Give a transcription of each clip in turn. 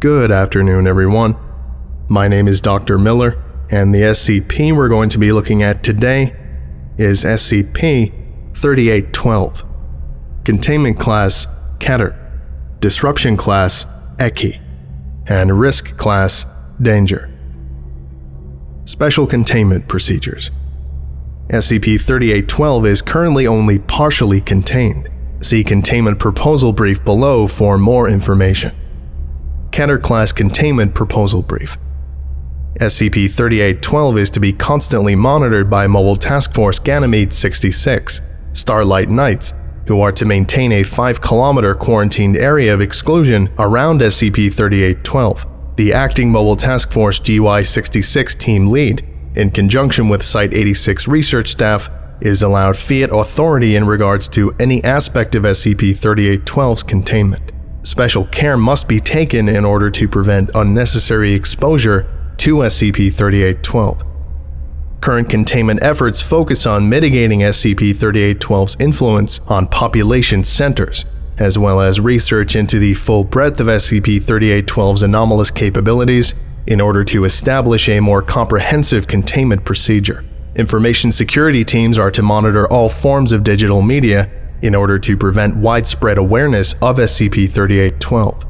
Good afternoon, everyone. My name is Dr. Miller, and the SCP we're going to be looking at today is SCP 3812. Containment Class Keter, Disruption Class Ekhi, and Risk Class Danger. Special Containment Procedures SCP 3812 is currently only partially contained. See Containment Proposal Brief below for more information. Keter Class Containment Proposal Brief SCP-3812 is to be constantly monitored by Mobile Task Force Ganymede 66, Starlight Knights, who are to maintain a 5-kilometer quarantined area of exclusion around SCP-3812. The acting Mobile Task Force GY-66 team lead, in conjunction with Site-86 research staff, is allowed fiat authority in regards to any aspect of SCP-3812's containment. Special care must be taken in order to prevent unnecessary exposure to SCP-3812. Current containment efforts focus on mitigating SCP-3812's influence on population centers, as well as research into the full breadth of SCP-3812's anomalous capabilities in order to establish a more comprehensive containment procedure. Information security teams are to monitor all forms of digital media in order to prevent widespread awareness of SCP-3812.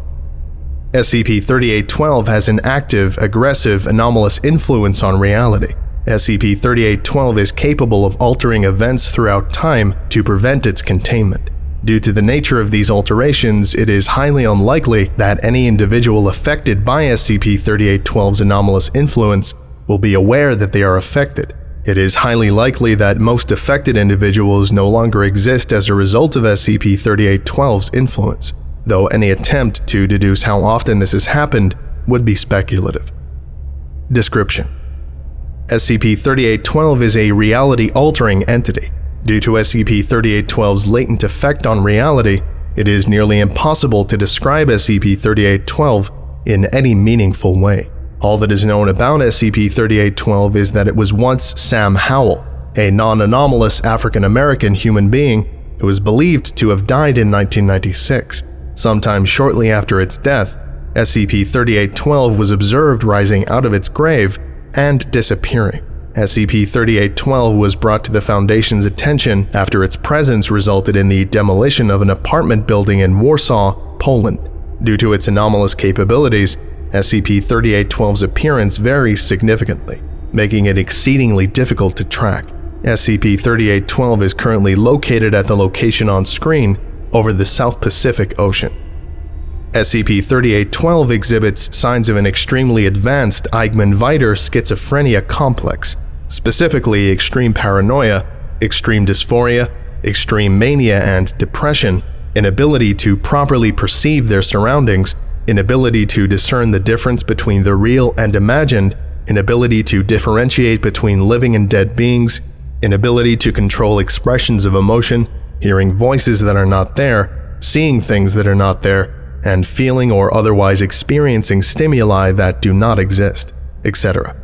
SCP-3812 has an active, aggressive, anomalous influence on reality. SCP-3812 is capable of altering events throughout time to prevent its containment. Due to the nature of these alterations, it is highly unlikely that any individual affected by SCP-3812's anomalous influence will be aware that they are affected. It is highly likely that most affected individuals no longer exist as a result of SCP-3812's influence though any attempt to deduce how often this has happened would be speculative. Description SCP-3812 is a reality-altering entity. Due to SCP-3812's latent effect on reality, it is nearly impossible to describe SCP-3812 in any meaningful way. All that is known about SCP-3812 is that it was once Sam Howell, a non-anomalous African-American human being who is believed to have died in 1996. Sometime shortly after its death, SCP-3812 was observed rising out of its grave and disappearing. SCP-3812 was brought to the Foundation's attention after its presence resulted in the demolition of an apartment building in Warsaw, Poland. Due to its anomalous capabilities, SCP-3812's appearance varies significantly, making it exceedingly difficult to track. SCP-3812 is currently located at the location on screen over the South Pacific Ocean. SCP-3812 exhibits signs of an extremely advanced Eichmann-Weider schizophrenia complex, specifically extreme paranoia, extreme dysphoria, extreme mania and depression, inability to properly perceive their surroundings, inability to discern the difference between the real and imagined, inability to differentiate between living and dead beings, inability to control expressions of emotion, hearing voices that are not there, seeing things that are not there, and feeling or otherwise experiencing stimuli that do not exist, etc.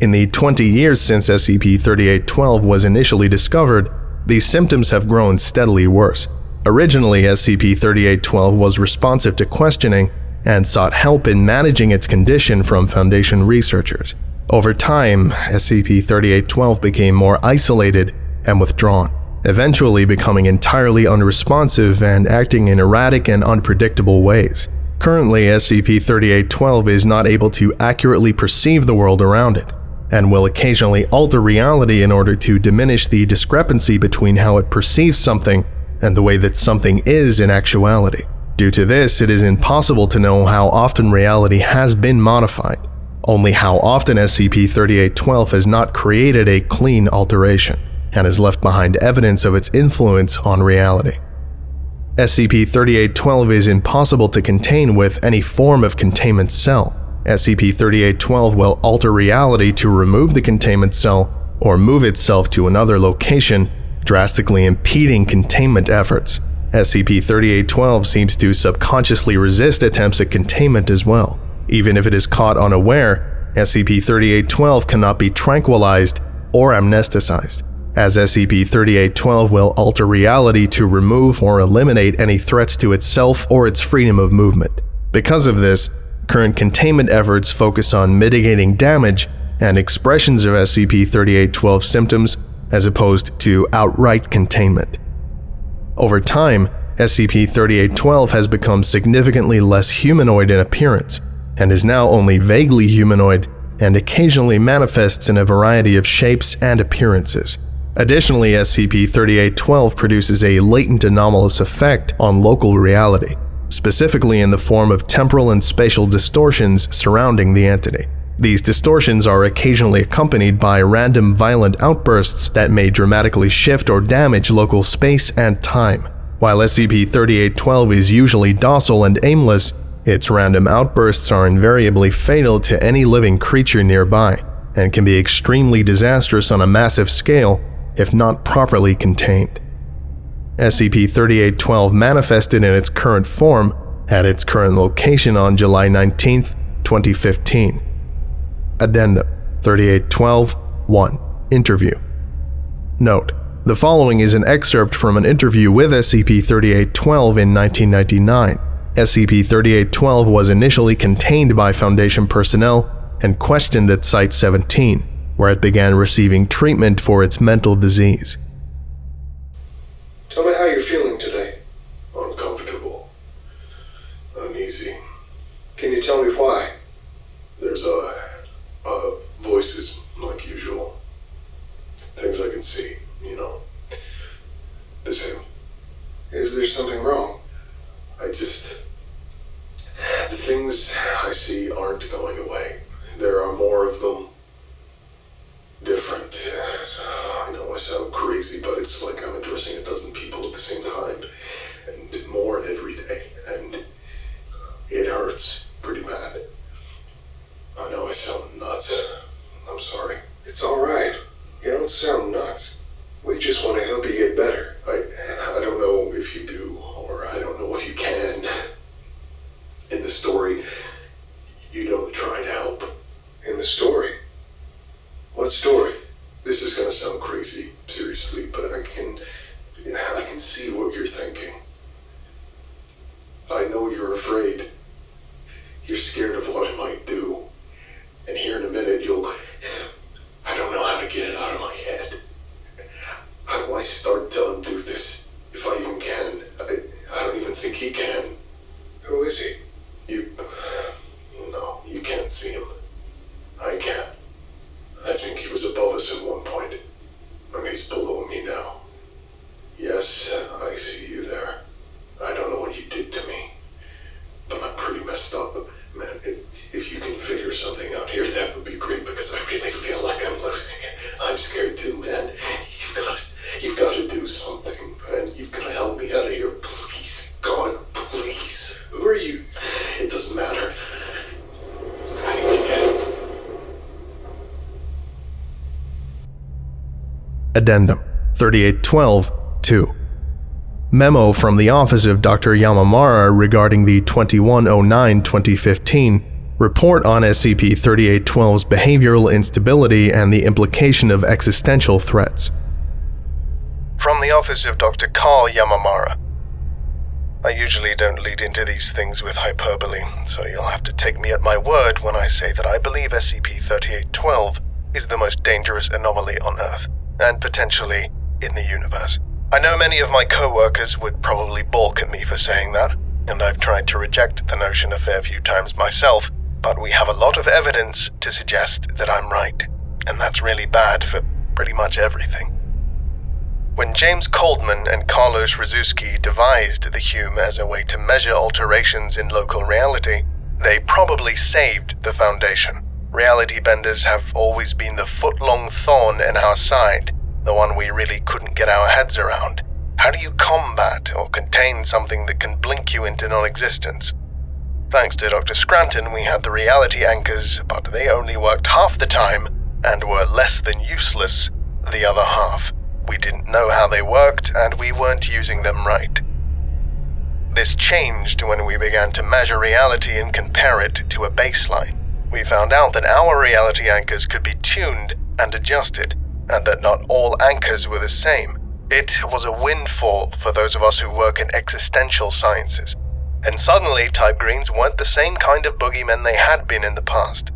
In the 20 years since SCP-3812 was initially discovered, these symptoms have grown steadily worse. Originally, SCP-3812 was responsive to questioning and sought help in managing its condition from Foundation researchers. Over time, SCP-3812 became more isolated and withdrawn eventually becoming entirely unresponsive and acting in erratic and unpredictable ways. Currently, SCP-3812 is not able to accurately perceive the world around it, and will occasionally alter reality in order to diminish the discrepancy between how it perceives something and the way that something is in actuality. Due to this, it is impossible to know how often reality has been modified, only how often SCP-3812 has not created a clean alteration and has left behind evidence of its influence on reality. SCP-3812 is impossible to contain with any form of containment cell. SCP-3812 will alter reality to remove the containment cell or move itself to another location, drastically impeding containment efforts. SCP-3812 seems to subconsciously resist attempts at containment as well. Even if it is caught unaware, SCP-3812 cannot be tranquilized or amnesticized as SCP-3812 will alter reality to remove or eliminate any threats to itself or its freedom of movement. Because of this, Current containment efforts focus on mitigating damage and expressions of SCP 3812 symptoms as opposed to outright containment. Over time, SCP 3812 has become significantly less humanoid in appearance and is now only vaguely humanoid and occasionally manifests in a variety of shapes and appearances. Additionally, SCP-3812 produces a latent anomalous effect on local reality, specifically in the form of temporal and spatial distortions surrounding the entity. These distortions are occasionally accompanied by random violent outbursts that may dramatically shift or damage local space and time. While SCP-3812 is usually docile and aimless, its random outbursts are invariably fatal to any living creature nearby and can be extremely disastrous on a massive scale if not properly contained. SCP-3812 manifested in its current form at its current location on July 19, 2015. Addendum 3812-1 Interview Note: The following is an excerpt from an interview with SCP-3812 in 1999 SCP-3812 was initially contained by Foundation personnel and questioned at Site-17, where it began receiving treatment for its mental disease. Tell me how you're feeling today. Uncomfortable. Uneasy. Can you tell me why? There's a, voices, like usual. Things I can see, you know. The same. Is there something wrong? I just the things I see aren't going away. There are more of them. Different. I know I sound crazy, but it's like I'm addressing a dozen people at the same time. And more every day. And it hurts pretty bad. I know I sound nuts. I'm sorry. It's alright. You don't sound nuts. We just want to help you get better. I, I don't know if you do, or I don't know if you can in the story, you don't try to help. In the story? What story? This is gonna sound crazy, seriously, but I can. I can see what you're thinking. I know you're afraid. You're scared of what I might do. And here in a minute, you'll. I don't know how to get it out of my head. How do I start telling Duth this? If I even can. I, I don't even think he can. Who is he? You. No, you can't see him. I can. I think he was above us at one point, and he's below me now. Yes, I see you there. I don't know what you did to me, but I'm pretty messed up. Man, if, if you can figure something out here, that would be great because I really feel like I'm losing it. I'm scared too, man. You've got, you've got to do something, man. You've got to help me out of here, please. God, please. Who are you? It doesn't matter. I need to get Addendum 3812 2. Memo from the office of Dr. Yamamara regarding the 2109 2015 report on SCP 3812's behavioral instability and the implication of existential threats. From the office of Dr. Carl Yamamara. I usually don't lead into these things with hyperbole, so you'll have to take me at my word when I say that I believe SCP 3812 is the most dangerous anomaly on Earth, and potentially in the universe. I know many of my co workers would probably balk at me for saying that, and I've tried to reject the notion a fair few times myself, but we have a lot of evidence to suggest that I'm right, and that's really bad for pretty much everything. When James Coldman and Carlos Rzuski devised the Hume as a way to measure alterations in local reality, they probably saved the Foundation. Reality benders have always been the foot-long thorn in our side, the one we really couldn't get our heads around. How do you combat or contain something that can blink you into non-existence? Thanks to Dr. Scranton, we had the reality anchors, but they only worked half the time and were less than useless the other half. We didn't know how they worked, and we weren't using them right. This changed when we began to measure reality and compare it to a baseline. We found out that our reality anchors could be tuned and adjusted, and that not all anchors were the same. It was a windfall for those of us who work in existential sciences. and suddenly Type Greens weren't the same kind of boogeymen they had been in the past.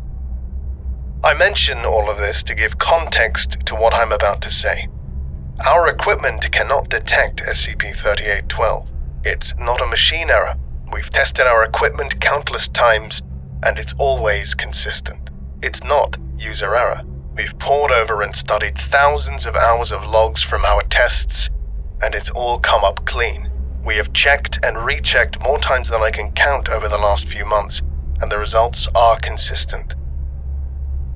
I mention all of this to give context to what I'm about to say. Our equipment cannot detect SCP 3812. It's not a machine error. We've tested our equipment countless times, and it's always consistent. It's not user error. We've pored over and studied thousands of hours of logs from our tests, and it's all come up clean. We have checked and rechecked more times than I can count over the last few months, and the results are consistent.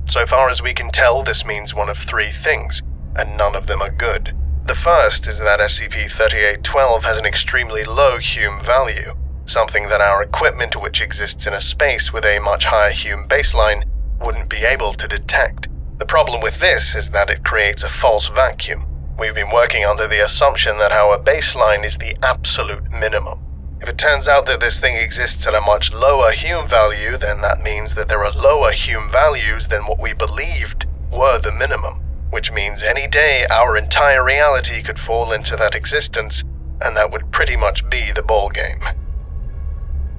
So far as we can tell, this means one of three things, and none of them are good. The first is that SCP 3812 has an extremely low Hume value, something that our equipment, which exists in a space with a much higher Hume baseline, wouldn't be able to detect. The problem with this is that it creates a false vacuum. We've been working under the assumption that our baseline is the absolute minimum. If it turns out that this thing exists at a much lower Hume value, then that means that there are lower Hume values than what we believed were the minimum, which means any day our entire reality could fall into that existence, and that would pretty much be the ballgame.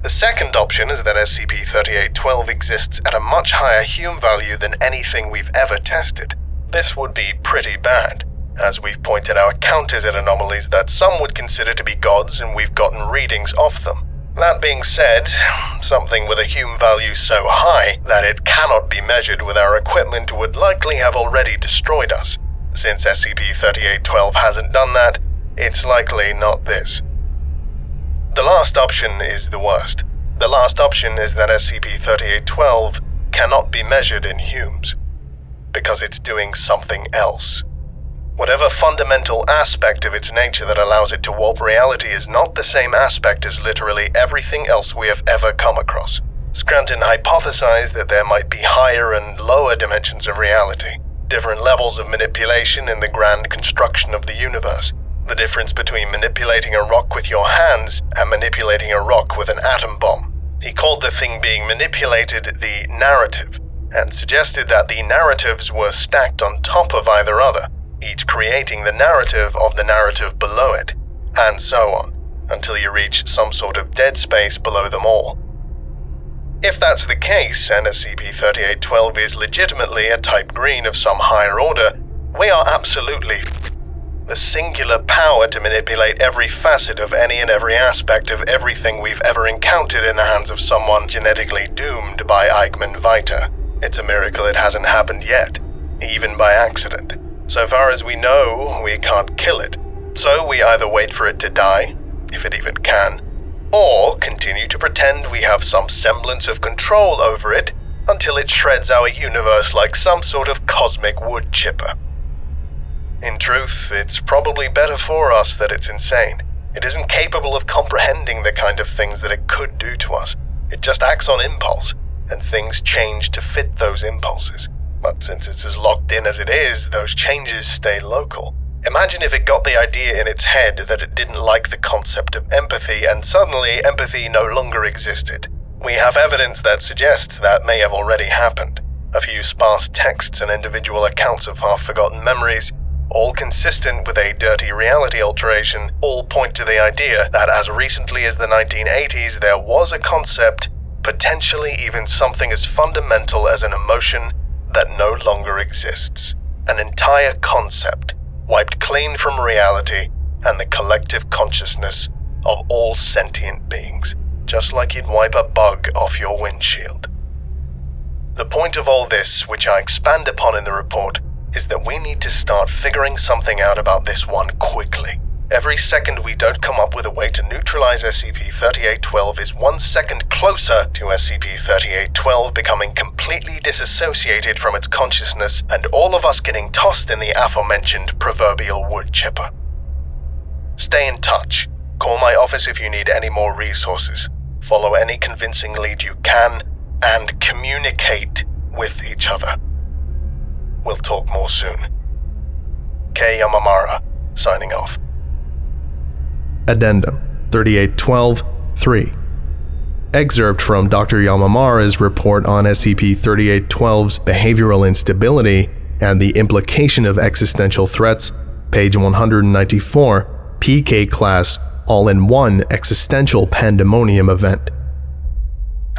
The second option is that SCP-3812 exists at a much higher Hume value than anything we've ever tested. This would be pretty bad, as we've pointed Kant counters at anomalies that some would consider to be gods and we've gotten readings off them. That being said, something with a Hume value so high that it cannot be measured with our equipment would likely have already destroyed us. Since SCP-3812 hasn't done that, it's likely not this. The last option is the worst. The last option is that SCP-3812 cannot be measured in Humes, because it's doing something else. Whatever fundamental aspect of its nature that allows it to warp reality is not the same aspect as literally everything else we have ever come across. Scranton hypothesized that there might be higher and lower dimensions of reality, different levels of manipulation in the grand construction of the universe, the difference between manipulating a rock with your hands and manipulating a rock with an atom bomb. He called the thing being manipulated the narrative, and suggested that the narratives were stacked on top of either other, each creating the narrative of the narrative below it, and so on, until you reach some sort of dead space below them all. If that's the case, and SCP-3812 is legitimately a type green of some higher order, we are absolutely the singular power to manipulate every facet of any and every aspect of everything we've ever encountered in the hands of someone genetically doomed by Eichmann Weider. It's a miracle it hasn't happened yet, even by accident. So far as we know, we can't kill it. So we either wait for it to die, if it even can, or continue to pretend we have some semblance of control over it until it shreds our universe like some sort of cosmic wood chipper. In truth, it's probably better for us that it's insane. It isn't capable of comprehending the kind of things that it could do to us. It just acts on impulse, and things change to fit those impulses. But since it's as locked in as it is, those changes stay local. Imagine if it got the idea in its head that it didn't like the concept of empathy, and suddenly empathy no longer existed. We have evidence that suggests that may have already happened. A few sparse texts and individual accounts of half forgotten memories, all consistent with a dirty reality alteration, all point to the idea that as recently as the 1980s there was a concept, potentially even something as fundamental as an emotion, that no longer exists. An entire concept, wiped clean from reality and the collective consciousness of all sentient beings, just like you'd wipe a bug off your windshield. The point of all this, which I expand upon in the report, is that we need to start figuring something out about this one quickly. Every second we don't come up with a way to neutralize SCP-3812 is one second closer to SCP-3812 becoming completely disassociated from its consciousness and all of us getting tossed in the aforementioned proverbial wood chipper. Stay in touch. Call my office if you need any more resources. Follow any convincing lead you can, and communicate with each other. We'll talk more soon. K. Yamamara, signing off. Addendum 3812 3. Excerpt from Dr. Yamamara's report on SCP 3812's behavioral instability and the implication of existential threats, page 194, PK class all in one existential pandemonium event.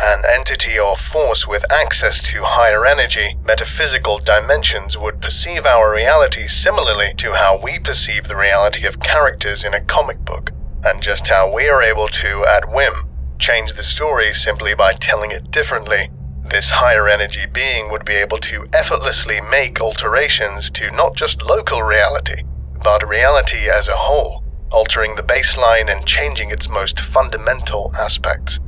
An entity or force with access to higher energy, metaphysical dimensions would perceive our reality similarly to how we perceive the reality of characters in a comic book, and just how we are able to, at whim, change the story simply by telling it differently. This higher energy being would be able to effortlessly make alterations to not just local reality, but reality as a whole, altering the baseline and changing its most fundamental aspects.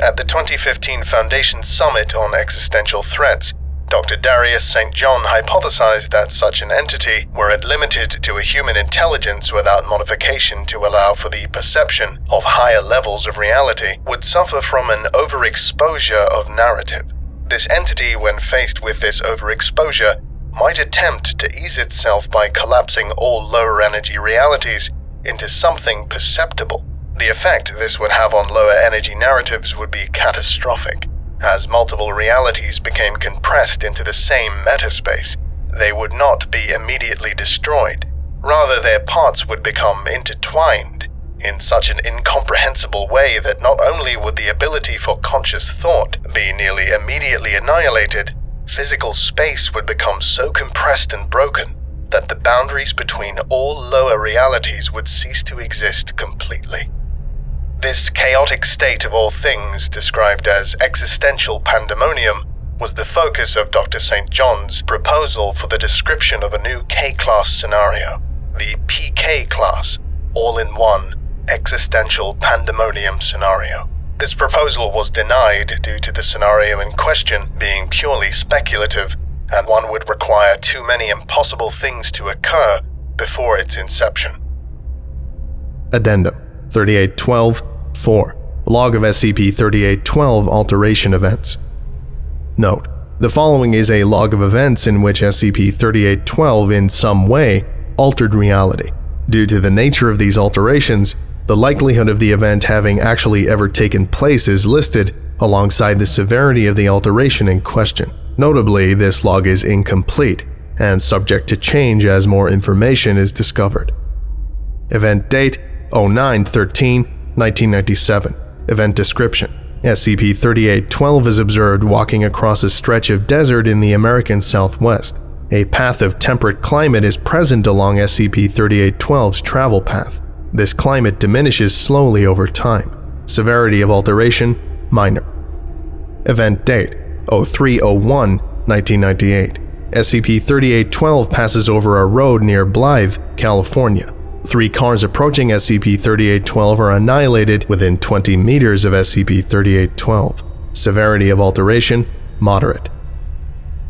At the 2015 Foundation Summit on Existential Threats, Dr. Darius St. John hypothesized that such an entity, were it limited to a human intelligence without modification to allow for the perception of higher levels of reality, would suffer from an overexposure of narrative. This entity, when faced with this overexposure, might attempt to ease itself by collapsing all lower energy realities into something perceptible. The effect this would have on lower energy narratives would be catastrophic. As multiple realities became compressed into the same metaspace, they would not be immediately destroyed. Rather, their parts would become intertwined in such an incomprehensible way that not only would the ability for conscious thought be nearly immediately annihilated, physical space would become so compressed and broken that the boundaries between all lower realities would cease to exist completely. This chaotic state of all things, described as existential pandemonium, was the focus of Dr. St. John's proposal for the description of a new K class scenario, the PK class, all in one existential pandemonium scenario. This proposal was denied due to the scenario in question being purely speculative, and one would require too many impossible things to occur before its inception. Addendum 3812 4. Log of SCP 3812 alteration events. Note: The following is a log of events in which SCP 3812 in some way altered reality. Due to the nature of these alterations, the likelihood of the event having actually ever taken place is listed alongside the severity of the alteration in question. Notably, this log is incomplete and subject to change as more information is discovered. Event date 0913 1997. Event description SCP 3812 is observed walking across a stretch of desert in the American Southwest. A path of temperate climate is present along SCP 3812's travel path. This climate diminishes slowly over time. Severity of alteration minor. Event date 0301 1998. SCP 3812 passes over a road near Blythe, California. Three cars approaching SCP-3812 are annihilated within 20 meters of SCP-3812. Severity of alteration, moderate.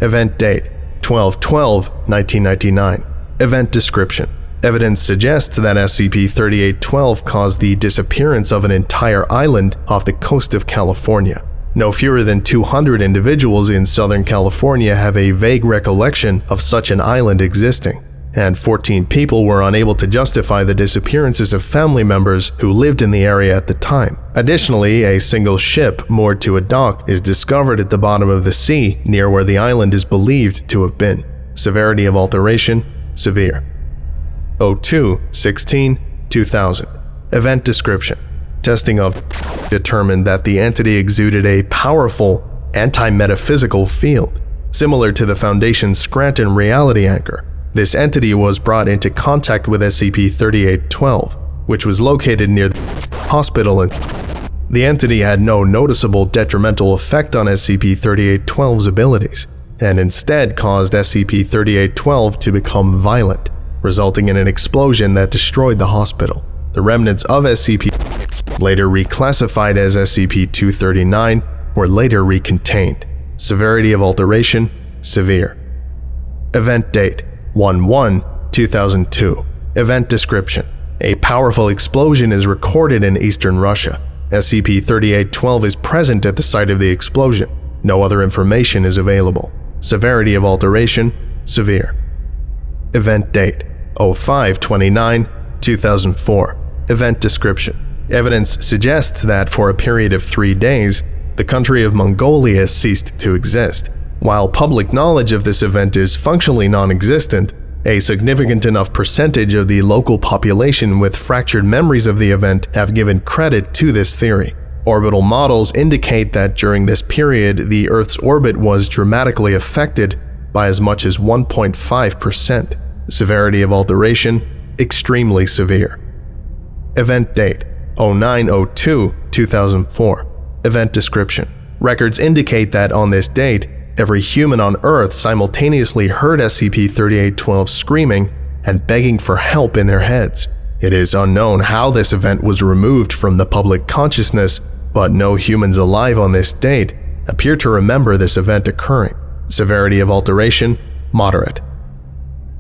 Event date, 12-12-1999. Event description. Evidence suggests that SCP-3812 caused the disappearance of an entire island off the coast of California. No fewer than 200 individuals in Southern California have a vague recollection of such an island existing and 14 people were unable to justify the disappearances of family members who lived in the area at the time. Additionally, a single ship moored to a dock is discovered at the bottom of the sea near where the island is believed to have been. Severity of alteration severe. 02 16 2000 Event description Testing of determined that the entity exuded a powerful anti-metaphysical field, similar to the Foundation's Scranton reality anchor, this entity was brought into contact with SCP-3812, which was located near the hospital and the entity had no noticeable detrimental effect on SCP-3812's abilities, and instead caused SCP-3812 to become violent, resulting in an explosion that destroyed the hospital. The remnants of SCP, later reclassified as SCP-239, were later recontained. Severity of alteration, severe. Event date, 1-1-2002. Event description. A powerful explosion is recorded in eastern Russia. SCP-3812 is present at the site of the explosion. No other information is available. Severity of alteration, severe. Event date, 05-29-2004. Event description. Evidence suggests that for a period of three days, the country of Mongolia ceased to exist. While public knowledge of this event is functionally non existent, A significant enough percentage of the local population with fractured memories of the event have given credit to this theory. Orbital models indicate that during this period, the Earth's orbit was dramatically affected by as much as 1.5%. Severity of alteration, extremely severe. Event date 0902 2004. Event description. Records indicate that on this date, every human on Earth simultaneously heard SCP-3812 screaming and begging for help in their heads. It is unknown how this event was removed from the public consciousness, but no humans alive on this date appear to remember this event occurring. Severity of alteration, moderate.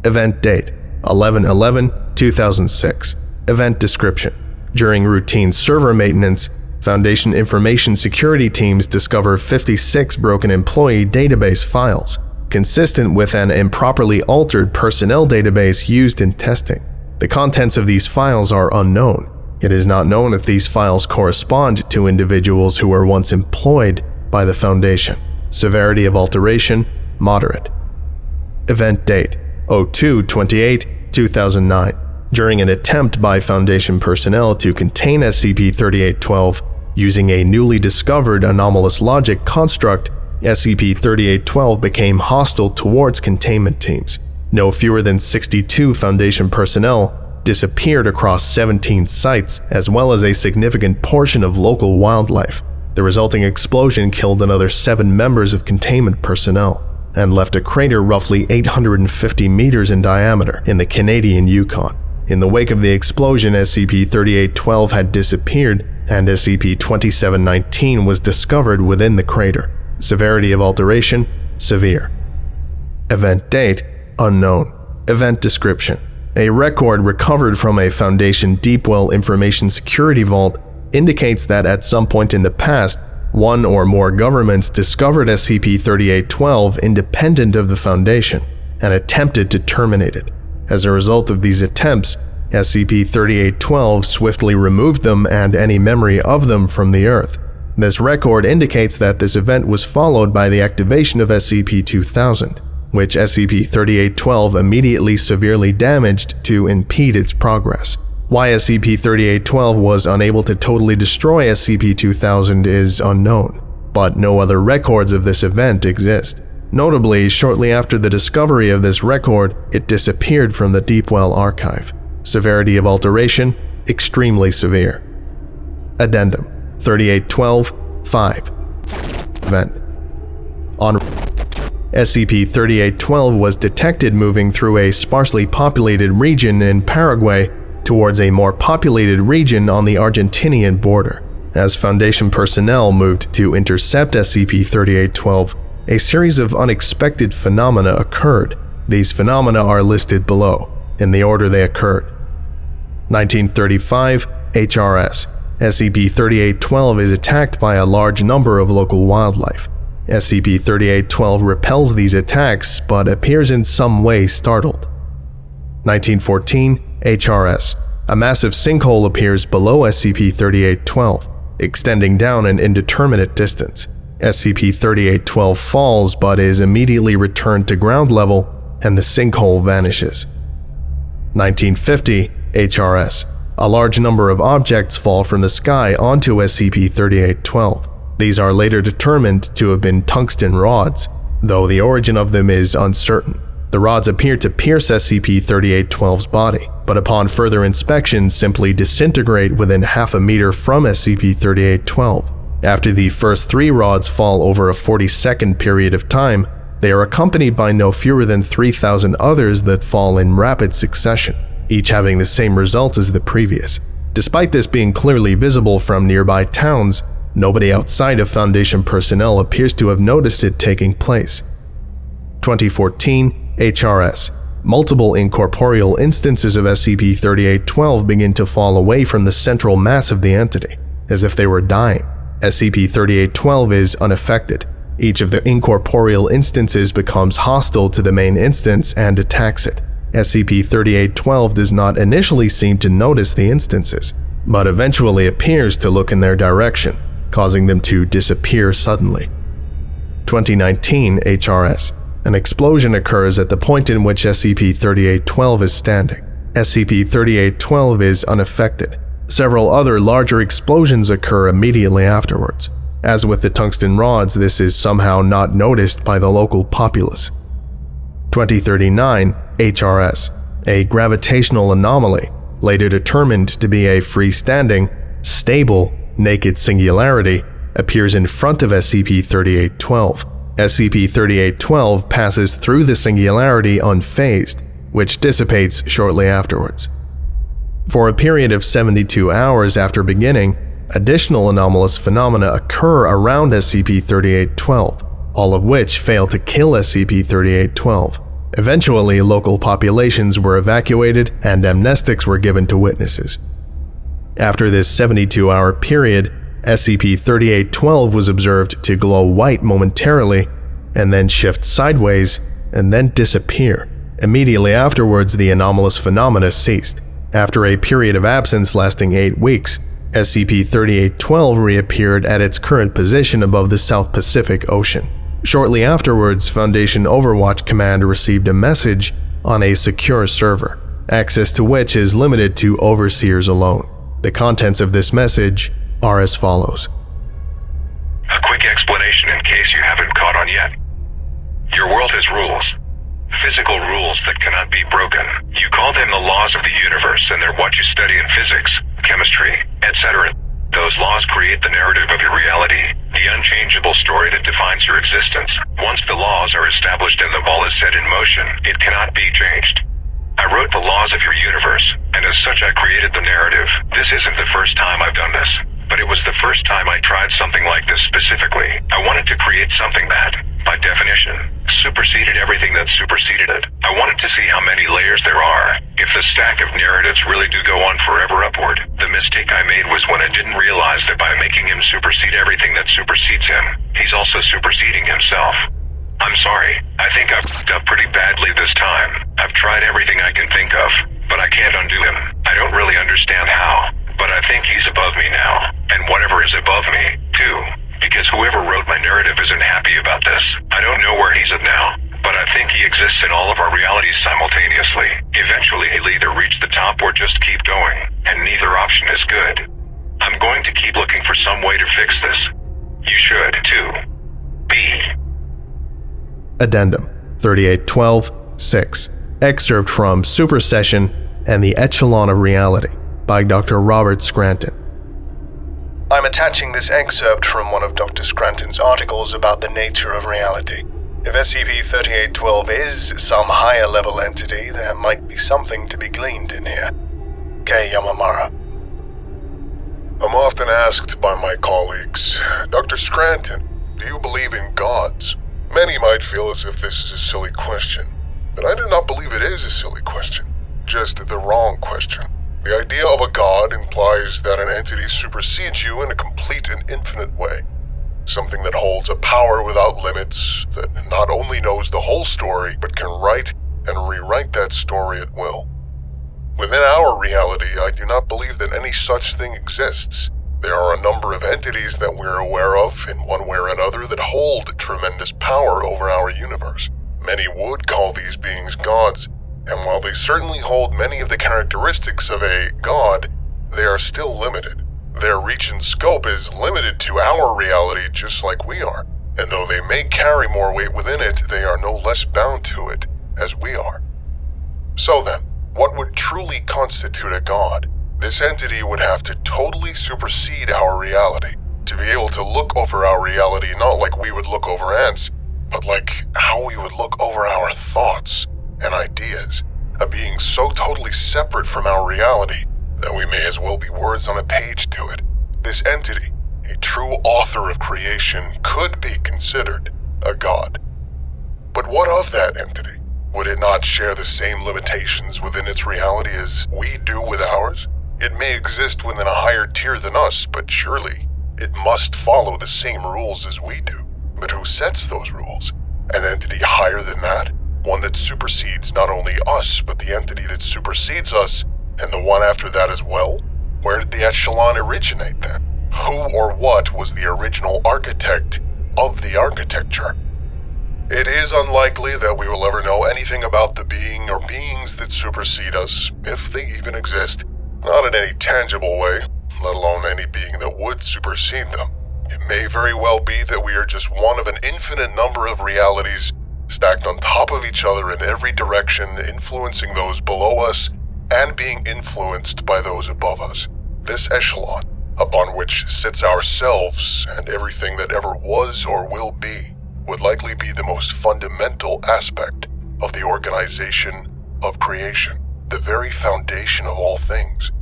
Event date 11-11-2006. Event description. During routine server maintenance, Foundation information security teams discover 56 broken employee database files, consistent with an improperly altered personnel database used in testing. The contents of these files are unknown. It is not known if these files correspond to individuals who were once employed by the Foundation. Severity of alteration, moderate. Event date 02 28 2009. During an attempt by Foundation personnel to contain SCP 3812 using a newly discovered anomalous logic construct, SCP 3812 became hostile towards containment teams. No fewer than 62 Foundation personnel disappeared across 17 sites, as well as a significant portion of local wildlife. The resulting explosion killed another seven members of containment personnel and left a crater roughly 850 meters in diameter in the Canadian Yukon. In the wake of the explosion, SCP-3812 had disappeared and SCP-2719 was discovered within the crater. Severity of alteration, severe. Event date, unknown. Event description. A record recovered from a Foundation Deepwell Information Security Vault indicates that at some point in the past, one or more governments discovered SCP-3812 independent of the Foundation and attempted to terminate it. As a result of these attempts, SCP-3812 swiftly removed them and any memory of them from the Earth. This record indicates that this event was followed by the activation of SCP-2000, which SCP-3812 immediately severely damaged to impede its progress. Why SCP-3812 was unable to totally destroy SCP-2000 is unknown, but no other records of this event exist. Notably, shortly after the discovery of this record, it disappeared from the Deepwell archive. Severity of alteration, extremely severe. Addendum 3812-5 Event On SCP-3812 was detected moving through a sparsely populated region in Paraguay towards a more populated region on the Argentinian border. As Foundation personnel moved to intercept SCP-3812, a series of unexpected phenomena occurred. These phenomena are listed below, in the order they occurred. 1935 HRS SCP-3812 is attacked by a large number of local wildlife. SCP-3812 repels these attacks but appears in some way startled. 1914 HRS. A massive sinkhole appears below SCP-3812, extending down an indeterminate distance. SCP-3812 falls but is immediately returned to ground level and the sinkhole vanishes. 1950 HRS. A large number of objects fall from the sky onto SCP-3812. These are later determined to have been tungsten rods, though the origin of them is uncertain. The rods appear to pierce SCP-3812's body, but upon further inspection simply disintegrate within half a meter from SCP-3812. After the first three rods fall over a 40-second period of time, they are accompanied by no fewer than 3,000 others that fall in rapid succession, each having the same result as the previous. Despite this being clearly visible from nearby towns, nobody outside of Foundation personnel appears to have noticed it taking place. 2014 HRS. Multiple incorporeal instances of SCP-3812 begin to fall away from the central mass of the entity, as if they were dying. SCP-3812 is unaffected. Each of the incorporeal instances becomes hostile to the main instance and attacks it. SCP-3812 does not initially seem to notice the instances, but eventually appears to look in their direction, causing them to disappear suddenly. 2019 HRS An explosion occurs at the point in which SCP 3812 is standing. SCP 3812 is unaffected. Several other larger explosions occur immediately afterwards. As with the tungsten rods, this is somehow not noticed by the local populace. 2039 HRS, a gravitational anomaly, later determined to be a freestanding, stable, naked singularity, appears in front of SCP 3812. SCP 3812 passes through the singularity unfazed, which dissipates shortly afterwards. For a period of 72 hours after beginning, additional anomalous phenomena occur around SCP 3812, all of which fail to kill SCP 3812. Eventually, local populations were evacuated and amnestics were given to witnesses. After this 72 hour period, SCP 3812 was observed to glow white momentarily, and then shift sideways, and then disappear. Immediately afterwards, the anomalous phenomena ceased. After a period of absence lasting eight weeks, SCP 3812 reappeared at its current position above the South Pacific Ocean. Shortly afterwards, Foundation Overwatch Command received a message on a secure server, access to which is limited to overseers alone. The contents of this message are as follows. A quick explanation in case you haven't caught on yet. Your world has rules. Physical rules that cannot be broken. You call them the laws of the universe and they're what you study in physics, chemistry, etc. Those laws create the narrative of your reality, the unchangeable story that defines your existence. Once the laws are established and the ball is set in motion, it cannot be changed. I wrote the laws of your universe, and as such I created the narrative. This isn't the first time I've done this, but it was the first time I tried something like this specifically. I wanted to create something that, by definition, superseded everything that superseded it. I wanted to see how many layers there are. If the stack of narratives really do go on forever upward, the mistake I made was when I didn't realize that by making him supersede everything that supersedes him, he's also superseding himself. I'm sorry. I think I've f***ed up pretty badly this time. I've tried everything I can think of, but I can't undo him. I don't really understand how, but I think he's above me now, and whatever is above me, too because whoever wrote my narrative isn't happy about this. I don't know where he's at now, but I think he exists in all of our realities simultaneously. Eventually he'll either reach the top or just keep going, and neither option is good. I'm going to keep looking for some way to fix this. You should, too. B. Addendum 3812 6. Excerpt from Supersession and the Echelon of Reality by Dr. Robert Scranton. I'm attaching this excerpt from one of Dr. Scranton's articles about the nature of reality. If SCP 3812 is some higher level entity, there might be something to be gleaned in here. K. Yamamara. I'm often asked by my colleagues, Dr. Scranton, do you believe in gods? Many might feel as if this is a silly question, but I do not believe it is a silly question, just the wrong question. The idea of a god implies that an entity supersedes you in a complete and infinite way. Something that holds a power without limits, that not only knows the whole story, but can write and rewrite that story at will. Within our reality, I do not believe that any such thing exists. There are a number of entities that we're aware of, in one way or another, that hold tremendous power over our universe. Many would call these beings gods, and while they certainly hold many of the characteristics of a god, they are still limited. Their reach and scope is limited to our reality just like we are, and though they may carry more weight within it, they are no less bound to it as we are. So then, what would truly constitute a god? This entity would have to totally supersede our reality, to be able to look over our reality not like we would look over ants, but like how we would look over our thoughts and ideas, a being so totally separate from our reality that we may as well be words on a page to it. This entity, a true author of creation, could be considered a god. But what of that entity? Would it not share the same limitations within its reality as we do with ours? It may exist within a higher tier than us, but surely it must follow the same rules as we do. But who sets those rules? An entity higher than that? One that supersedes not only us, but the entity that supersedes us, and the one after that as well? Where did the echelon originate then? Who or what was the original architect of the architecture? It is unlikely that we will ever know anything about the being or beings that supersede us, if they even exist. Not in any tangible way, let alone any being that would supersede them. It may very well be that we are just one of an infinite number of realities stacked on top of each other in every direction, influencing those below us and being influenced by those above us. This echelon, upon which sits ourselves and everything that ever was or will be, would likely be the most fundamental aspect of the organization of creation, the very foundation of all things.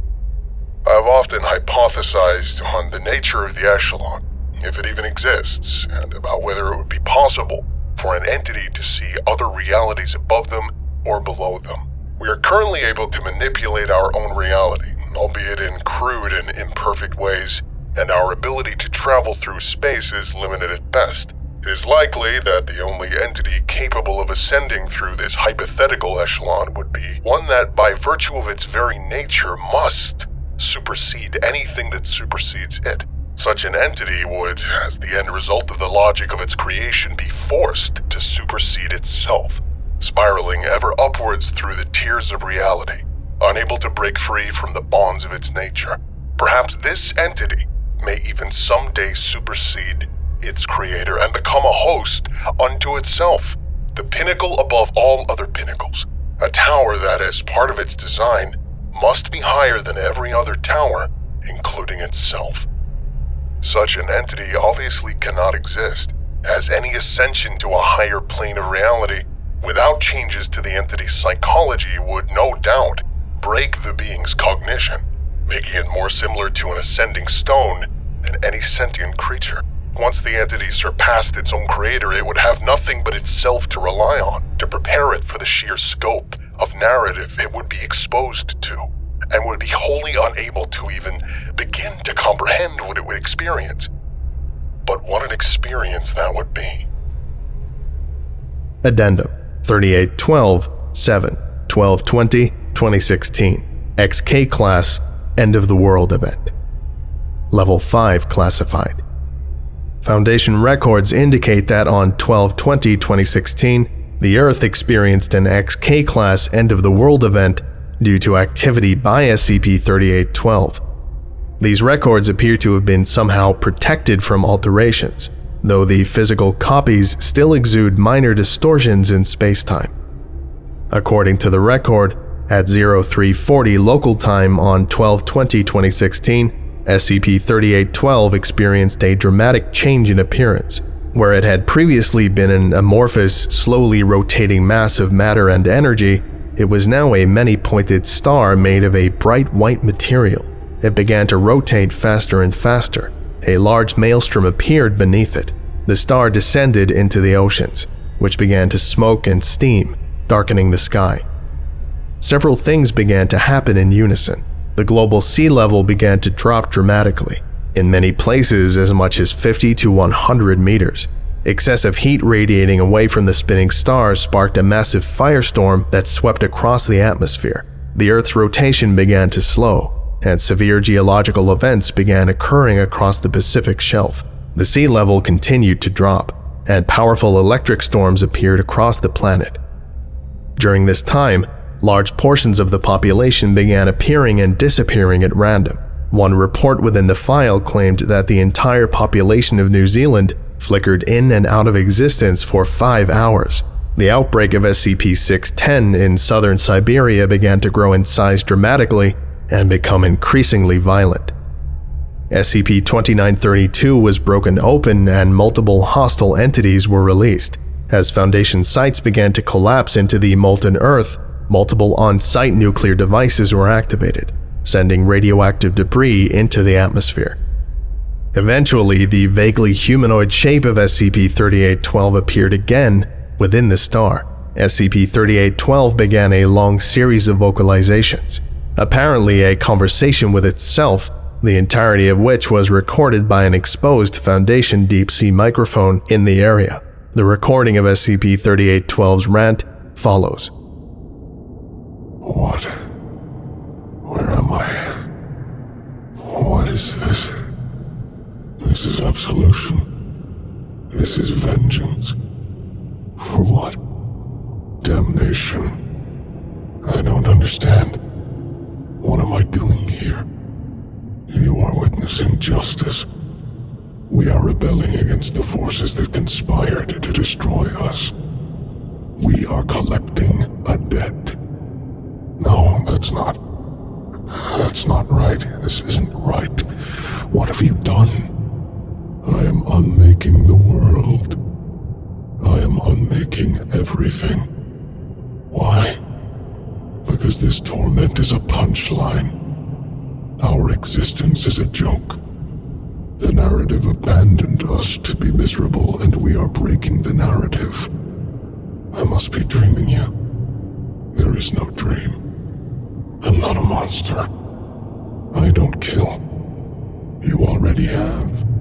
I have often hypothesized on the nature of the echelon, if it even exists, and about whether it would be possible for an entity to see other realities above them or below them. We are currently able to manipulate our own reality, albeit in crude and imperfect ways, and our ability to travel through space is limited at best. It is likely that the only entity capable of ascending through this hypothetical echelon would be one that, by virtue of its very nature, must supersede anything that supersedes it. Such an entity would, as the end result of the logic of its creation, be forced to supersede itself, spiraling ever upwards through the tiers of reality, unable to break free from the bonds of its nature. Perhaps this entity may even someday supersede its creator and become a host unto itself, the pinnacle above all other pinnacles, a tower that, as part of its design, must be higher than every other tower, including itself. Such an entity obviously cannot exist, as any ascension to a higher plane of reality without changes to the entity's psychology would no doubt break the being's cognition, making it more similar to an ascending stone than any sentient creature. Once the entity surpassed its own creator, it would have nothing but itself to rely on to prepare it for the sheer scope of narrative it would be exposed to, and would be wholly unable to even begin to comprehend what it would experience. But what an experience that would be. Addendum 3812 7 1220 2016 XK Class End of the World Event Level 5 Classified Foundation records indicate that on 1220 2016, the Earth experienced an XK class end of the world event due to activity by SCP 3812. These records appear to have been somehow protected from alterations, though the physical copies still exude minor distortions in spacetime. According to the record, at 0340 local time on 12-20-2016, SCP-3812 experienced a dramatic change in appearance. Where it had previously been an amorphous, slowly rotating mass of matter and energy, it was now a many-pointed star made of a bright white material. It began to rotate faster and faster. A large maelstrom appeared beneath it. The star descended into the oceans, which began to smoke and steam, darkening the sky. Several things began to happen in unison the global sea level began to drop dramatically, in many places as much as 50 to 100 meters. Excessive heat radiating away from the spinning stars sparked a massive firestorm that swept across the atmosphere. The Earth's rotation began to slow, and severe geological events began occurring across the Pacific shelf. The sea level continued to drop, and powerful electric storms appeared across the planet. During this time, large portions of the population began appearing and disappearing at random. One report within the file claimed that the entire population of New Zealand flickered in and out of existence for five hours. The outbreak of SCP-610 in southern Siberia began to grow in size dramatically and become increasingly violent. SCP-2932 was broken open and multiple hostile entities were released. As Foundation sites began to collapse into the molten earth, multiple on-site nuclear devices were activated, sending radioactive debris into the atmosphere. Eventually, the vaguely humanoid shape of SCP-3812 appeared again within the star. SCP-3812 began a long series of vocalizations, apparently a conversation with itself, the entirety of which was recorded by an exposed Foundation deep-sea microphone in the area. The recording of SCP-3812's rant follows. What? Where am I? What is this? This is absolution. This is vengeance. For what? Damnation. I don't understand. What am I doing here? You are witnessing justice. We are rebelling against the forces that conspired to destroy us. We are collecting a debt. No, that's not. That's not right. This isn't right. What have you done? I am unmaking the world. I am unmaking everything. Why? Because this torment is a punchline. Our existence is a joke. The narrative abandoned us to be miserable, and we are breaking the narrative. I must be dreaming you. There is no dream. I'm not a monster. I don't kill. You already have.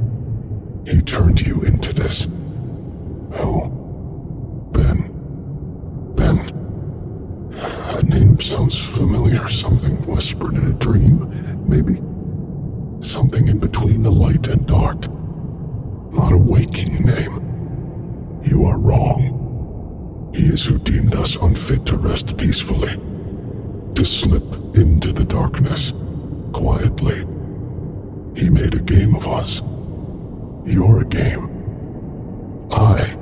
He turned you into this. Who? Ben. Ben. That name sounds familiar. Something whispered in a dream, maybe. Something in between the light and dark. Not a waking name. You are wrong. He is who deemed us unfit to rest peacefully. To slip into the darkness, quietly. He made a game of us. You're a game. I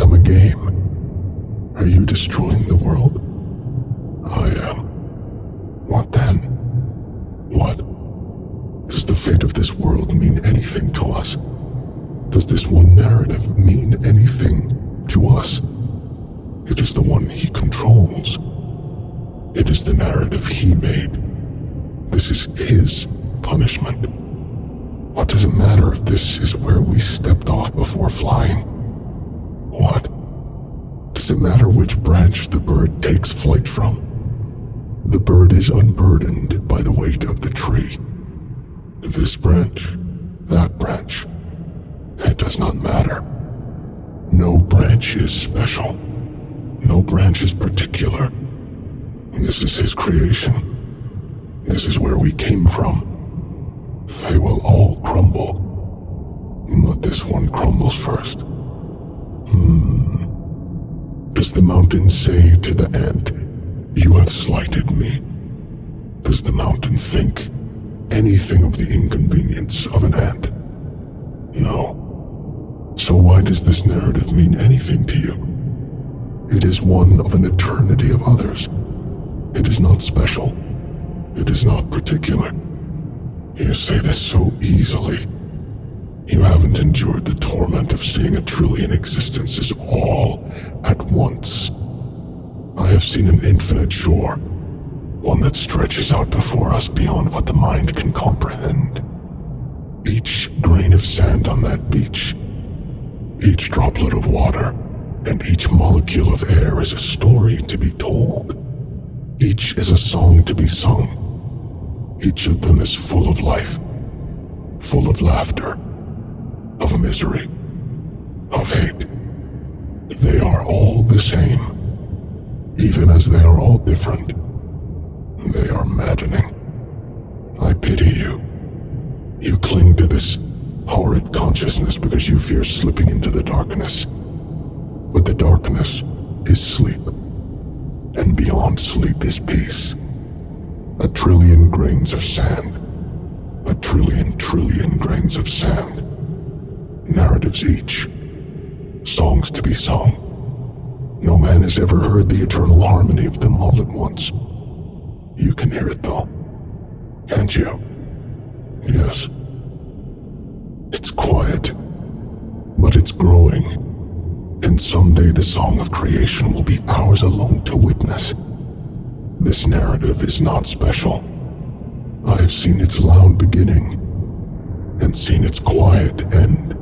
am a game. Are you destroying the world? I am. What then? What? Does the fate of this world mean anything to us? Does this one narrative mean anything to us? It is the one he controls. It is the narrative he made. This is his punishment. What does it matter if this is where we stepped off before flying? What? Does it matter which branch the bird takes flight from? The bird is unburdened by the weight of the tree. This branch, that branch. It does not matter. No branch is special. No branch is particular. This is his creation. This is where we came from. They will all crumble. But this one crumbles first. Hmm. Does the mountain say to the ant, You have slighted me? Does the mountain think anything of the inconvenience of an ant? No. So why does this narrative mean anything to you? It is one of an eternity of others. It is not special. It is not particular. You say this so easily. You haven't endured the torment of seeing a trillion existences all at once. I have seen an infinite shore, one that stretches out before us beyond what the mind can comprehend. Each grain of sand on that beach, each droplet of water, and each molecule of air is a story to be told. Each is a song to be sung. Each of them is full of life, full of laughter, of misery, of hate. They are all the same, even as they are all different. They are maddening. I pity you. You cling to this horrid consciousness because you fear slipping into the darkness. But the darkness is sleep, and beyond sleep is peace. A trillion grains of sand. A trillion trillion grains of sand. Narratives each. Songs to be sung. No man has ever heard the eternal harmony of them all at once. You can hear it though. Can't you? Yes. It's quiet. But it's growing. And someday the song of creation will be ours alone to witness. This narrative is not special. I have seen its loud beginning and seen its quiet end.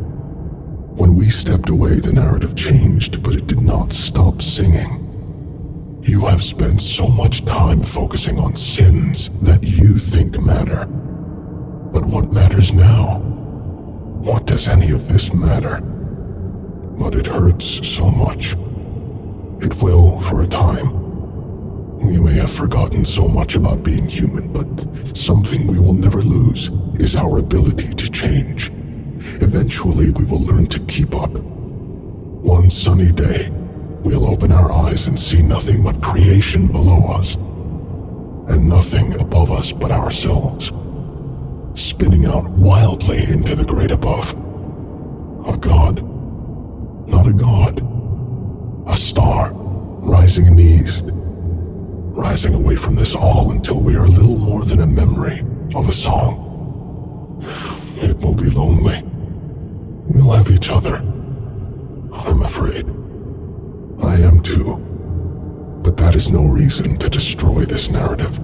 When we stepped away, the narrative changed, but it did not stop singing. You have spent so much time focusing on sins that you think matter. But what matters now? What does any of this matter? But it hurts so much. It will for a time. We may have forgotten so much about being human, but something we will never lose is our ability to change. Eventually, we will learn to keep up. One sunny day, we'll open our eyes and see nothing but creation below us, and nothing above us but ourselves, spinning out wildly into the great above. A god, not a god, a star rising in the east, rising away from this all until we are little more than a memory of a song. It will be lonely. We'll have each other. I'm afraid. I am too. But that is no reason to destroy this narrative.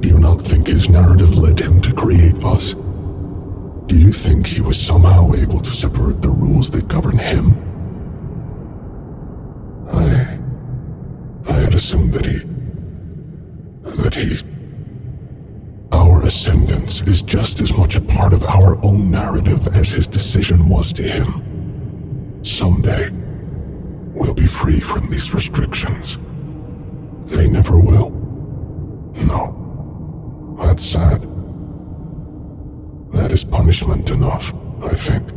Do you not think his narrative led him to create us? Do you think he was somehow able to separate the rules that govern him? I. I had assumed that he. That he. Our ascendance is just as much a part of our own narrative as his decision was to him. Someday, we'll be free from these restrictions. They never will. No. That's sad. That is punishment enough, I think.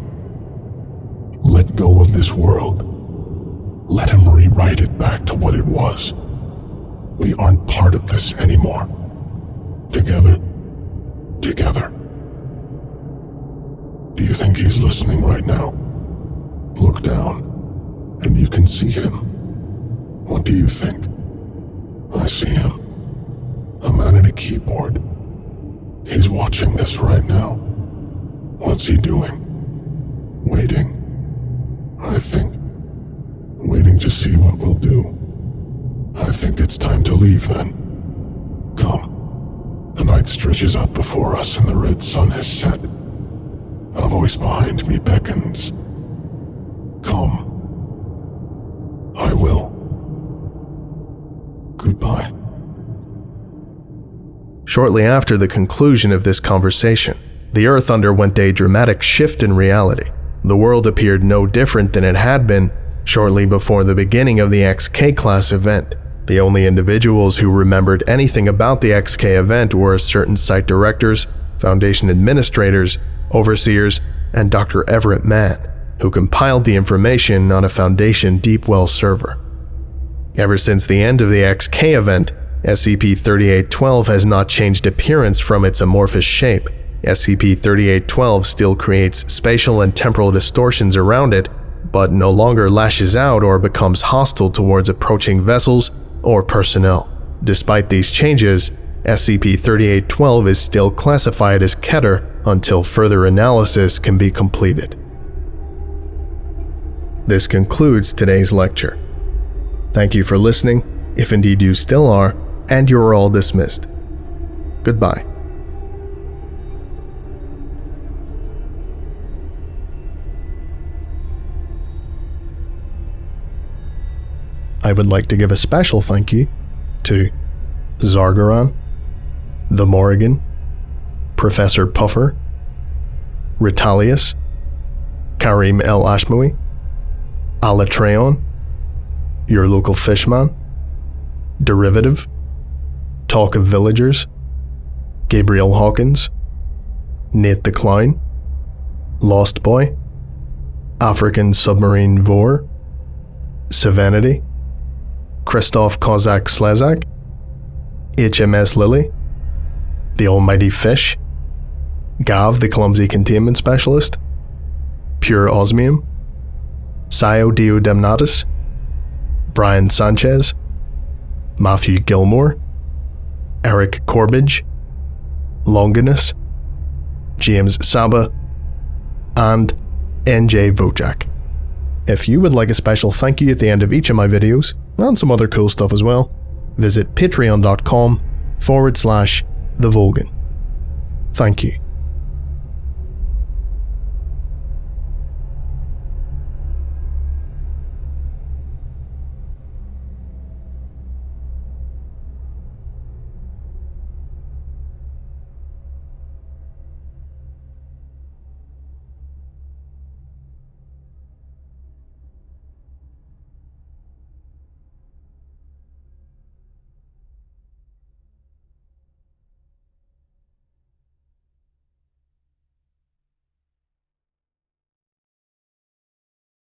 Let go of this world. Let him rewrite it back to what it was. We aren't part of this anymore. Together. Together. Do you think he's listening right now? Look down, and you can see him. What do you think? I see him. A man in a keyboard. He's watching this right now. What's he doing? Waiting. I think. Waiting to see what we'll do. I think it's time to leave then. Come. The night stretches out before us and the red sun has set. A voice behind me beckons. Come. I will. Goodbye. Shortly after the conclusion of this conversation, the Earth underwent a dramatic shift in reality. The world appeared no different than it had been shortly before the beginning of the XK class event. The only individuals who remembered anything about the XK event were certain site directors, Foundation administrators, overseers, and Dr. Everett Mann, who compiled the information on a Foundation Deepwell server. Ever since the end of the XK event, SCP-3812 has not changed appearance from its amorphous shape. SCP-3812 still creates spatial and temporal distortions around it, but no longer lashes out or becomes hostile towards approaching vessels or personnel. Despite these changes, SCP-3812 is still classified as Keter until further analysis can be completed. This concludes today's lecture. Thank you for listening, if indeed you still are, and you are all dismissed. Goodbye. I would like to give a special thank you to Zargaron, the Morrigan, Professor Puffer, Ritalius, Karim El Ashmawi, Alatreon, Your Local Fishman, Derivative, Talk of Villagers, Gabriel Hawkins, Nate the Clown, Lost Boy, African Submarine Vor, Savanity, Christoph Kozak Slezak, HMS Lily, The Almighty Fish, Gav the Clumsy Containment Specialist, Pure Osmium, Sio Dio Demnatus, Brian Sanchez, Matthew Gilmore, Eric Corbage, Longinus, James Saba, and NJ Vojak. If you would like a special thank you at the end of each of my videos, and some other cool stuff as well, visit patreon.com forward slash the Volgun. Thank you.